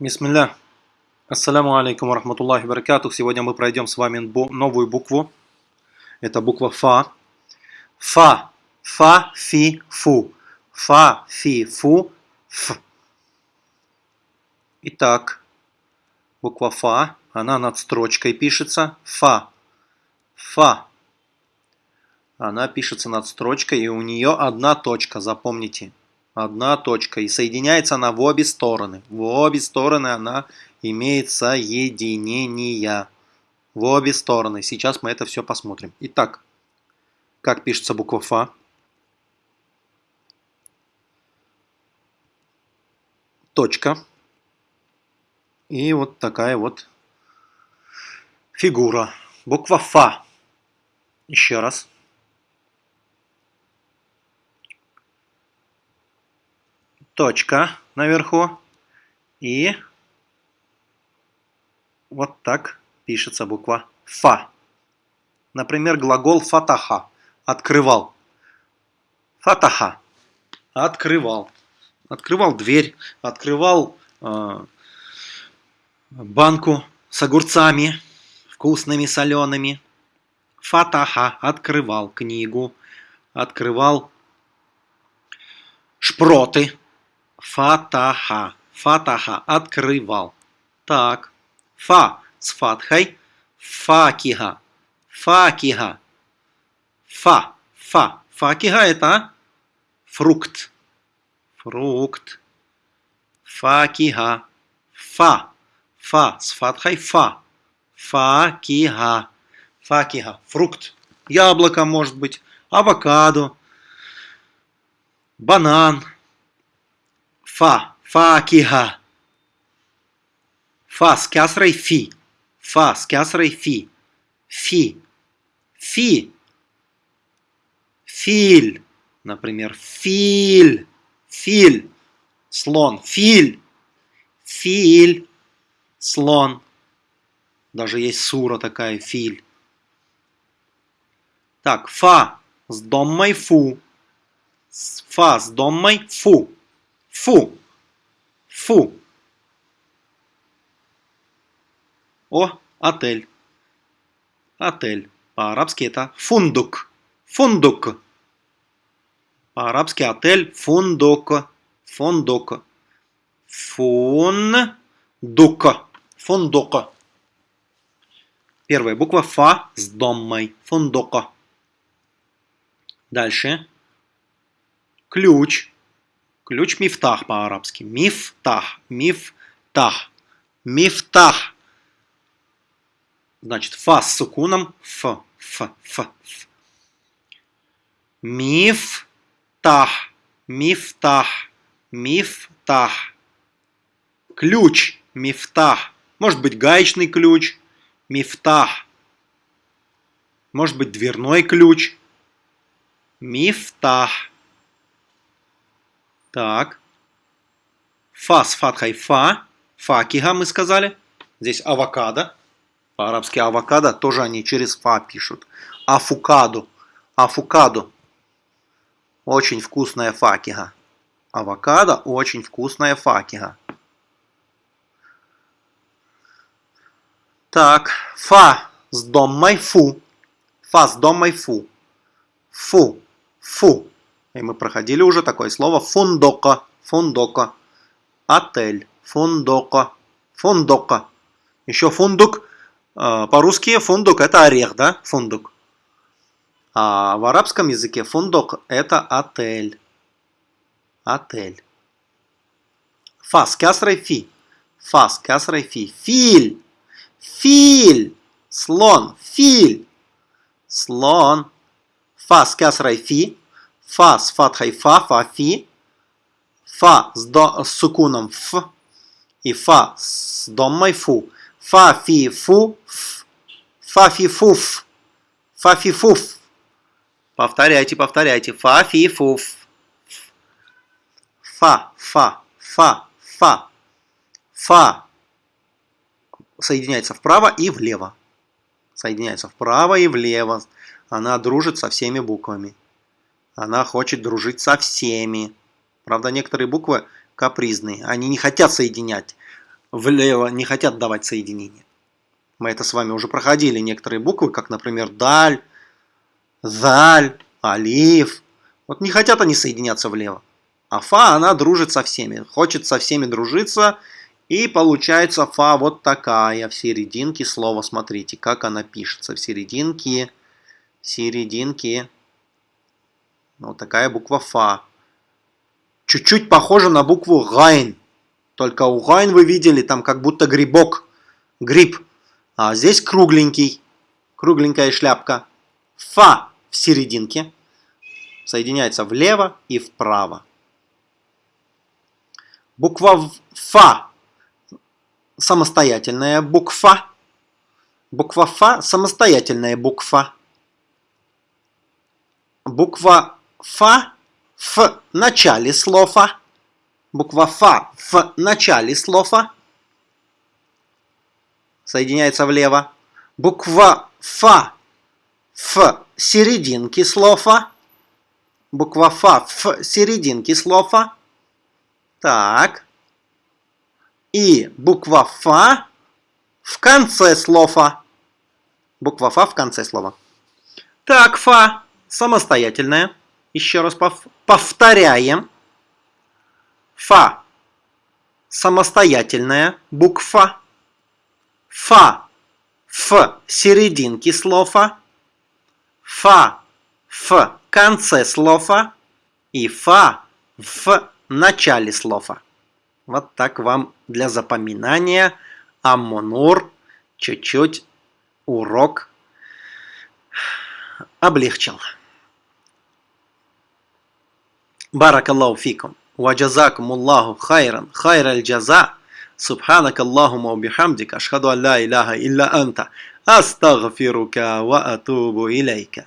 Бисмилля. Ассаляму алейкум рахматуллахи баракатух. Сегодня мы пройдем с вами новую букву. Это буква Фа. Фа. Фа, фи, фу. Фа, фи, фу, ф. Итак, буква Фа. Она над строчкой пишется. Фа. Фа. Она пишется над строчкой, и у нее одна точка, запомните. Одна точка. И соединяется она в обе стороны. В обе стороны она имеет соединения. В обе стороны. Сейчас мы это все посмотрим. Итак, как пишется буква Фа? Точка. И вот такая вот фигура. Буква Фа. Еще раз. Точка наверху. И вот так пишется буква Фа. Например, глагол фатаха. Открывал. Фатаха. Открывал. Открывал дверь. Открывал э, банку с огурцами. Вкусными, солеными. Фатаха. Открывал книгу. Открывал шпроты. Фатаха. Фатаха. Открывал. Так. Фа с фатхой. Факиха. Факиха. Фа. Фа. Факиха это фрукт. Фрукт. Факиха. Фа. Фа с фатхой. Фа. Факиха. Факиха. Фрукт. Яблоко может быть. Авокадо. Банан. Фа. Факиха. Фа с кясрой фи. Фа с кясрой фи. Фи. Фи. Филь. Например, филь. Филь. Слон. Филь. Филь. Слон. Даже есть сура такая, филь. Так, фа с доммой фу. Фа с доммой фу. Фу. Фу. О, отель. Отель. По-арабски это фундук. Фундук. По-арабски отель фундук. Фундук. Фундук. Фундук. Первая буква Фа с доммой. Фундука. Дальше. Ключ. Ключ мифтах по-арабски. Мифтах. Мифтах. Мифтах. Значит, фа с сукуном. Ф. Ф. Ф. ф. Мифтах. Мифтах. Мифтах. Ключ. Мифтах. Может быть гаечный ключ. Мифтах. Может быть дверной ключ. Мифтах. Так. Фа с фатхой фа. Факиха мы сказали. Здесь авокадо. По-арабски авокадо тоже они через фа пишут. Афукадо. Афукадо. Очень вкусная факиха. Авокадо очень вкусная факиха. Так, фа с доммой фу. Фа с доммой фу. Фу. Фу. И мы проходили уже такое слово фундока, фундока, отель, фундока, фундока. Еще фундук, э, по-русски фундук это орех, да, фундук. А в арабском языке фундук это отель. Отель. Фас, кясрой фи. Фас, кясрой фи. Филь. Филь. Слон. Филь. Слон. Фас, кясрой фи. Фа с фатхой фа, фа, фи. Фа с, до, с сукуном ф. И фа с доммой фу. Фа, фи, фу, ф. Фа, фи, фуф. Фа, фи, фуф. Повторяйте, повторяйте. Фа, фи, фуф. Фа, фа, фа, фа. Фа соединяется вправо и влево. Соединяется вправо и влево. Она дружит со всеми буквами. Она хочет дружить со всеми. Правда, некоторые буквы капризные. Они не хотят соединять. влево не хотят давать соединение. Мы это с вами уже проходили. Некоторые буквы, как, например, даль, заль, алиф. Вот не хотят они соединяться влево. А фа, она дружит со всеми. Хочет со всеми дружиться. И получается фа вот такая в серединке слова. Смотрите, как она пишется. В серединке, в серединке. Вот такая буква фа. Чуть-чуть похожа на букву гайн. Только у гайн вы видели, там как будто грибок. Гриб. А здесь кругленький. Кругленькая шляпка. Фа в серединке. Соединяется влево и вправо. Буква Фа самостоятельная буква. Буква Фа самостоятельная буква. Буква Фа в начале слова. Буква Фа в начале слова. Соединяется влево. Буква Фа в серединке слова. Буква Фа в серединке слова. Так. И буква Фа в конце слова. Буква Фа в конце слова. Так, Фа самостоятельная. Еще раз пов повторяем. Фа самостоятельная буква. Фа в серединке слова. Фа в конце слова. И Фа в начале слова. Вот так вам для запоминания Аммонур чуть-чуть урок облегчил. بارك الله فيكم. وجزاكم الله خيرا. خير الجزاء. سبحانك اللهم وبحمدك. أشهد أن لا إله إلا أنت. أستغفرك وأتوب إليك.